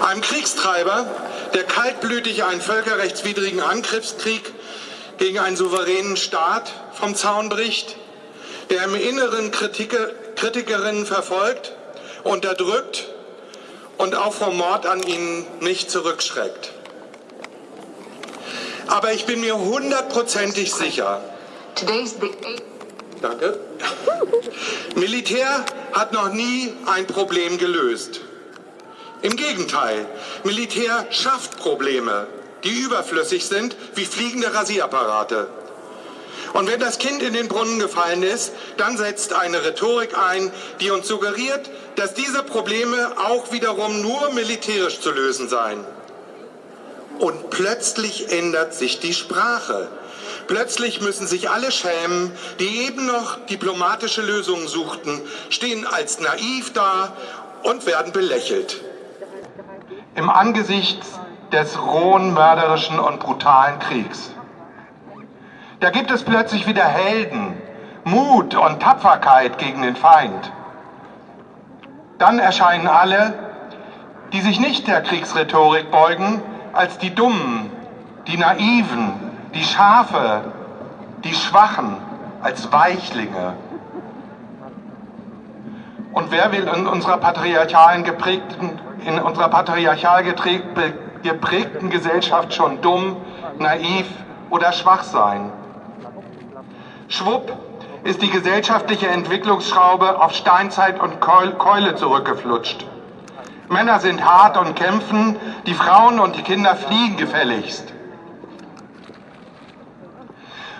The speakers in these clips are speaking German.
Einem Kriegstreiber, der kaltblütig einen völkerrechtswidrigen Angriffskrieg gegen einen souveränen Staat vom Zaun bricht, der im Inneren Kritiker, Kritikerinnen verfolgt, unterdrückt und auch vom Mord an ihnen nicht zurückschreckt. Aber ich bin mir hundertprozentig sicher, Danke. Militär hat noch nie ein Problem gelöst. Im Gegenteil, Militär schafft Probleme, die überflüssig sind wie fliegende Rasierapparate. Und wenn das Kind in den Brunnen gefallen ist, dann setzt eine Rhetorik ein, die uns suggeriert, dass diese Probleme auch wiederum nur militärisch zu lösen seien. Und plötzlich ändert sich die Sprache. Plötzlich müssen sich alle schämen, die eben noch diplomatische Lösungen suchten, stehen als naiv da und werden belächelt. Im Angesicht des rohen, mörderischen und brutalen Kriegs. Da gibt es plötzlich wieder Helden, Mut und Tapferkeit gegen den Feind. Dann erscheinen alle, die sich nicht der Kriegsrhetorik beugen, als die Dummen, die Naiven, die Schafe, die Schwachen, als Weichlinge. Und wer will in unserer patriarchalen geprägten, in unserer patriarchal geprägten Gesellschaft schon dumm, naiv oder schwach sein? Schwupp ist die gesellschaftliche Entwicklungsschraube auf Steinzeit und Keule zurückgeflutscht. Männer sind hart und kämpfen, die Frauen und die Kinder fliehen gefälligst.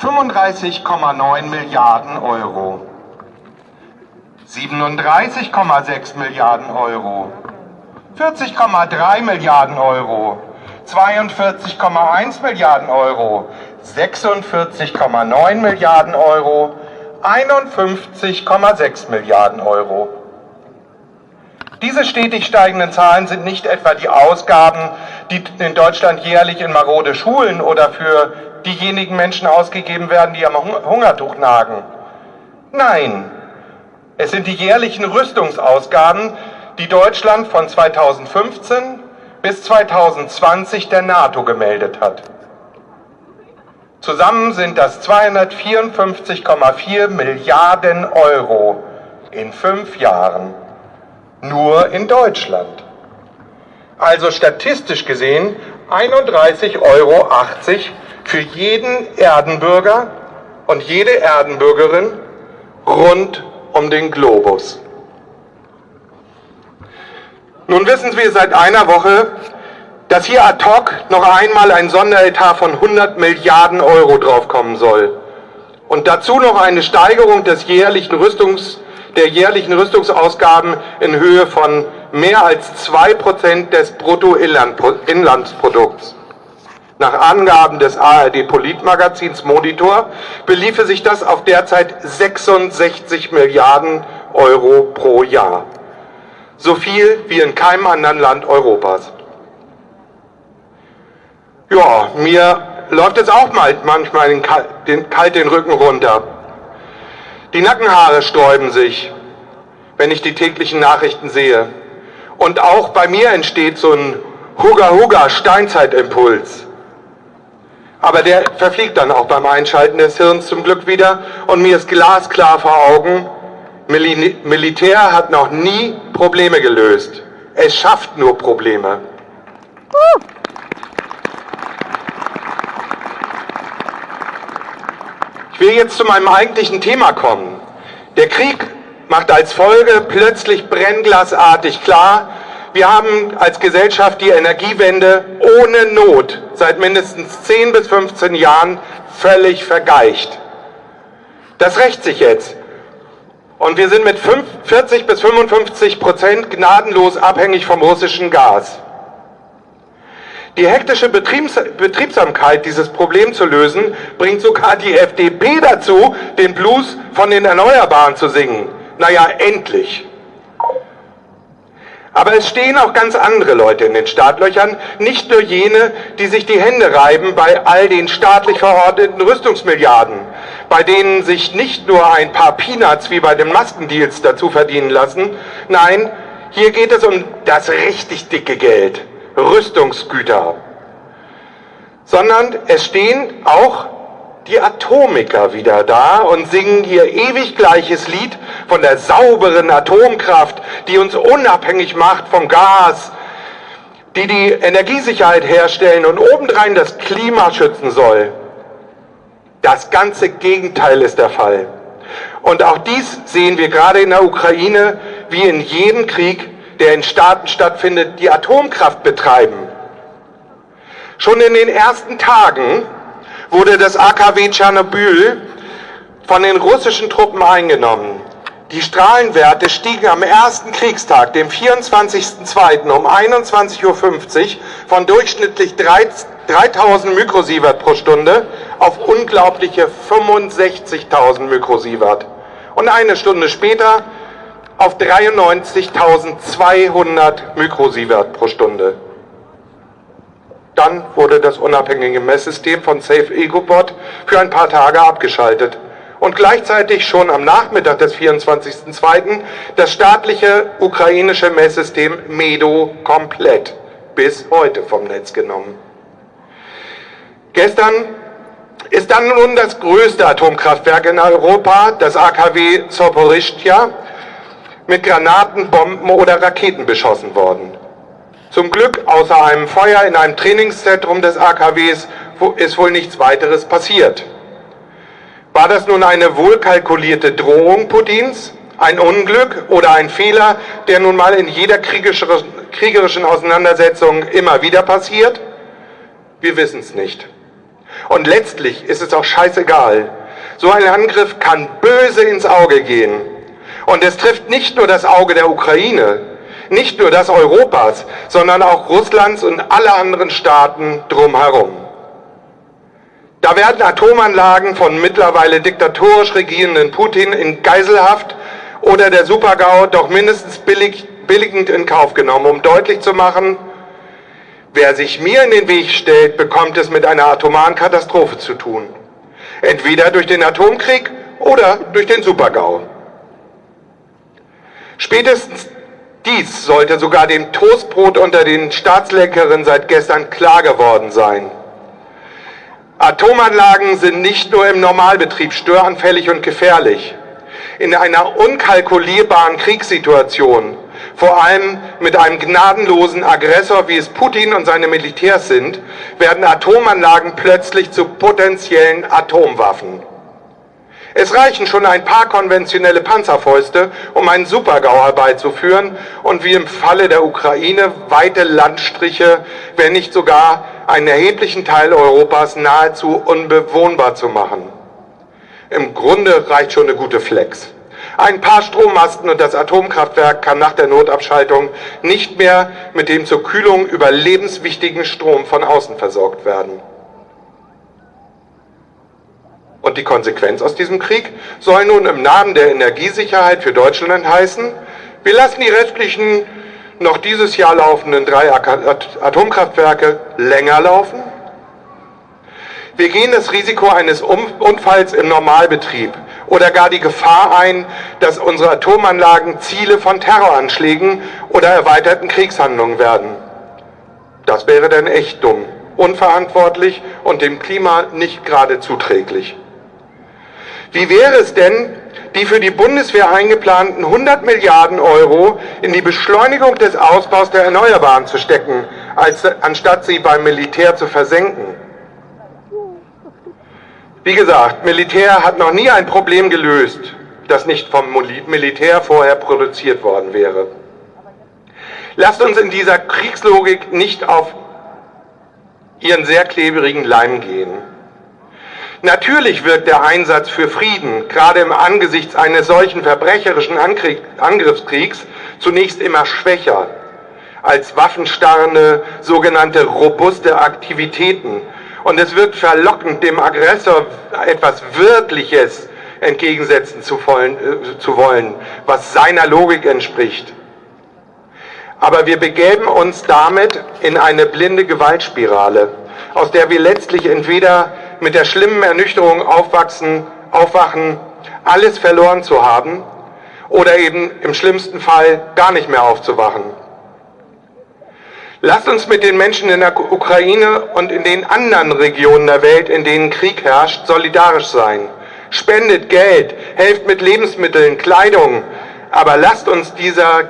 35,9 Milliarden Euro. 37,6 Milliarden Euro. 40,3 Milliarden Euro. 42,1 Milliarden Euro. 46,9 Milliarden Euro. 51,6 Milliarden Euro. Diese stetig steigenden Zahlen sind nicht etwa die Ausgaben, die in Deutschland jährlich in marode Schulen oder für diejenigen Menschen ausgegeben werden, die am Hungertuch nagen. Nein, es sind die jährlichen Rüstungsausgaben, die Deutschland von 2015 bis 2020 der NATO gemeldet hat. Zusammen sind das 254,4 Milliarden Euro in fünf Jahren nur in Deutschland. Also statistisch gesehen 31,80 Euro für jeden Erdenbürger und jede Erdenbürgerin rund um den Globus. Nun wissen wir seit einer Woche, dass hier ad hoc noch einmal ein Sonderetat von 100 Milliarden Euro draufkommen soll. Und dazu noch eine Steigerung des jährlichen Rüstungs der jährlichen Rüstungsausgaben in Höhe von mehr als 2% des Bruttoinlandsprodukts. Nach Angaben des ARD-Politmagazins Monitor beliefe sich das auf derzeit 66 Milliarden Euro pro Jahr. So viel wie in keinem anderen Land Europas. Ja, mir läuft es auch mal manchmal den, den, kalt den Rücken runter. Die Nackenhaare sträuben sich, wenn ich die täglichen Nachrichten sehe. Und auch bei mir entsteht so ein Huga-Huga-Steinzeitimpuls. Aber der verfliegt dann auch beim Einschalten des Hirns zum Glück wieder und mir ist glasklar vor Augen, Mil Militär hat noch nie Probleme gelöst. Es schafft nur Probleme. Ich will jetzt zu meinem eigentlichen Thema kommen. Der Krieg macht als Folge plötzlich brennglasartig klar, wir haben als Gesellschaft die Energiewende ohne Not seit mindestens 10 bis 15 Jahren völlig vergeicht. Das rächt sich jetzt. Und wir sind mit 40 bis 55 Prozent gnadenlos abhängig vom russischen Gas. Die hektische Betriebs Betriebsamkeit, dieses Problem zu lösen, bringt sogar die FDP dazu, den Blues von den Erneuerbaren zu singen. Naja, endlich. Aber es stehen auch ganz andere Leute in den Startlöchern, nicht nur jene, die sich die Hände reiben bei all den staatlich verordneten Rüstungsmilliarden, bei denen sich nicht nur ein paar Peanuts wie bei den Maskendeals dazu verdienen lassen, nein, Hier geht es um das richtig dicke Geld, Rüstungsgüter. Sondern es stehen auch die Atomiker wieder da und singen ihr ewig gleiches Lied von der sauberen Atomkraft, die uns unabhängig macht vom Gas, die die Energiesicherheit herstellen und obendrein das Klima schützen soll. Das ganze Gegenteil ist der Fall. Und auch dies sehen wir gerade in der Ukraine, wie in jedem Krieg, der in Staaten stattfindet, die Atomkraft betreiben. Schon in den ersten Tagen wurde das AKW Tschernobyl von den russischen Truppen eingenommen. Die Strahlenwerte stiegen am ersten Kriegstag, dem 24.02. um 21.50 Uhr von durchschnittlich 3000 Mikrosievert pro Stunde auf unglaubliche 65.000 Mikrosievert. Und eine Stunde später auf 93.200 Mikrosievert pro Stunde. Dann wurde das unabhängige Messsystem von Safe EcoBot für ein paar Tage abgeschaltet und gleichzeitig schon am Nachmittag des 24.02. das staatliche ukrainische Messsystem MEDO komplett bis heute vom Netz genommen. Gestern ist dann nun das größte Atomkraftwerk in Europa, das AKW Zaporizhzhia, mit Granaten, Bomben oder Raketen beschossen worden. Zum Glück, außer einem Feuer in einem Trainingszentrum des AKWs, ist wohl nichts weiteres passiert. War das nun eine wohlkalkulierte Drohung Putins, ein Unglück oder ein Fehler, der nun mal in jeder kriegerischen Auseinandersetzung immer wieder passiert? Wir wissen es nicht. Und letztlich ist es auch scheißegal. So ein Angriff kann böse ins Auge gehen. Und es trifft nicht nur das Auge der Ukraine, nicht nur das Europas, sondern auch Russlands und alle anderen Staaten drumherum. Da werden Atomanlagen von mittlerweile diktatorisch regierenden Putin in Geiselhaft oder der Supergau doch mindestens billig, billigend in Kauf genommen, um deutlich zu machen, wer sich mir in den Weg stellt, bekommt es mit einer atomaren Katastrophe zu tun. Entweder durch den Atomkrieg oder durch den Supergau. Spätestens dies sollte sogar dem Toastbrot unter den Staatslenkerinnen seit gestern klar geworden sein. Atomanlagen sind nicht nur im Normalbetrieb störanfällig und gefährlich. In einer unkalkulierbaren Kriegssituation, vor allem mit einem gnadenlosen Aggressor, wie es Putin und seine Militärs sind, werden Atomanlagen plötzlich zu potenziellen Atomwaffen. Es reichen schon ein paar konventionelle Panzerfäuste, um einen Supergau herbeizuführen und wie im Falle der Ukraine weite Landstriche, wenn nicht sogar einen erheblichen Teil Europas nahezu unbewohnbar zu machen. Im Grunde reicht schon eine gute Flex. Ein paar Strommasten und das Atomkraftwerk kann nach der Notabschaltung nicht mehr mit dem zur Kühlung überlebenswichtigen Strom von außen versorgt werden. Und die Konsequenz aus diesem Krieg soll nun im Namen der Energiesicherheit für Deutschland heißen, wir lassen die restlichen noch dieses Jahr laufenden drei Atomkraftwerke länger laufen. Wir gehen das Risiko eines Unfalls im Normalbetrieb oder gar die Gefahr ein, dass unsere Atomanlagen Ziele von Terroranschlägen oder erweiterten Kriegshandlungen werden. Das wäre dann echt dumm, unverantwortlich und dem Klima nicht gerade zuträglich. Wie wäre es denn, die für die Bundeswehr eingeplanten 100 Milliarden Euro in die Beschleunigung des Ausbaus der Erneuerbaren zu stecken, als, anstatt sie beim Militär zu versenken? Wie gesagt, Militär hat noch nie ein Problem gelöst, das nicht vom Militär vorher produziert worden wäre. Lasst uns in dieser Kriegslogik nicht auf ihren sehr klebrigen Leim gehen. Natürlich wirkt der Einsatz für Frieden, gerade im Angesichts eines solchen verbrecherischen Angriffskriegs, zunächst immer schwächer als waffenstarrende, sogenannte robuste Aktivitäten. Und es wirkt verlockend, dem Aggressor etwas Wirkliches entgegensetzen zu wollen, äh, zu wollen, was seiner Logik entspricht. Aber wir begeben uns damit in eine blinde Gewaltspirale, aus der wir letztlich entweder mit der schlimmen Ernüchterung aufwachsen, aufwachen, alles verloren zu haben oder eben im schlimmsten Fall gar nicht mehr aufzuwachen. Lasst uns mit den Menschen in der Ukraine und in den anderen Regionen der Welt, in denen Krieg herrscht, solidarisch sein. Spendet Geld, helft mit Lebensmitteln, Kleidung, aber lasst uns dieser,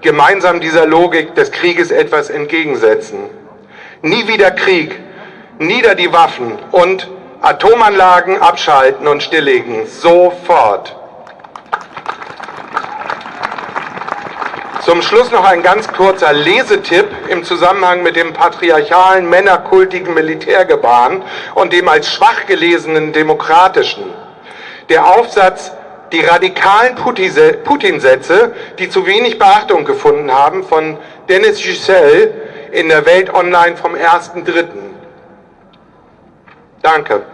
gemeinsam dieser Logik des Krieges etwas entgegensetzen. Nie wieder Krieg, nieder die Waffen und Atomanlagen abschalten und stilllegen. Sofort. Zum Schluss noch ein ganz kurzer Lesetipp im Zusammenhang mit dem patriarchalen, männerkultigen Militärgebaren und dem als schwach gelesenen demokratischen. Der Aufsatz Die radikalen Putin-Sätze, die zu wenig Beachtung gefunden haben, von Dennis Giselle in der Welt Online vom 1.3. Danke.